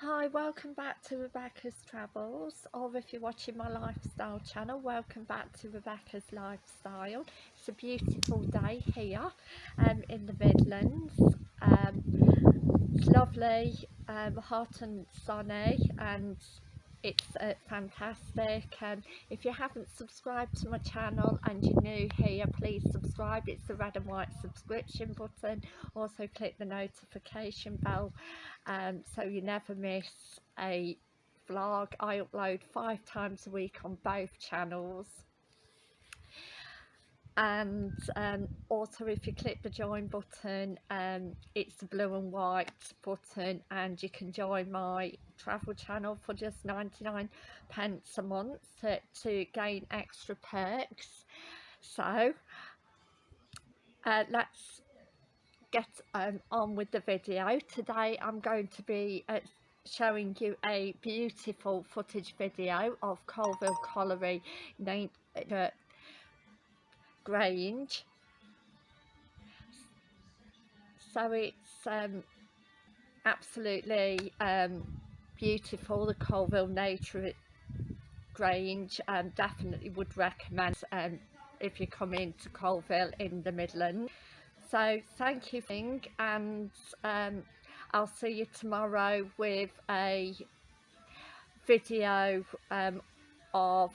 Hi, welcome back to Rebecca's Travels, or if you're watching my lifestyle channel, welcome back to Rebecca's Lifestyle. It's a beautiful day here um, in the Midlands. Um, it's lovely, um, hot and sunny, and it's uh, fantastic um, if you haven't subscribed to my channel and you're new here please subscribe. It's the red and white subscription button. Also click the notification bell um, so you never miss a vlog. I upload five times a week on both channels and um, also if you click the join button um, it's the blue and white button and you can join my travel channel for just 99 pence a month to, to gain extra perks. So uh, let's get um, on with the video. Today I'm going to be uh, showing you a beautiful footage video of Coalville Colliery uh, Grange. So it's um, absolutely um, beautiful the Coalville Nature Grange um, definitely would recommend um, if you come into Coalville in the Midlands. So thank you and um, I'll see you tomorrow with a video um, of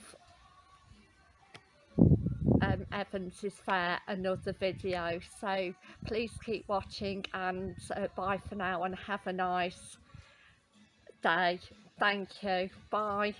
um, Evans's Fair another video. So please keep watching and uh, bye for now and have a nice day. Thank you. Bye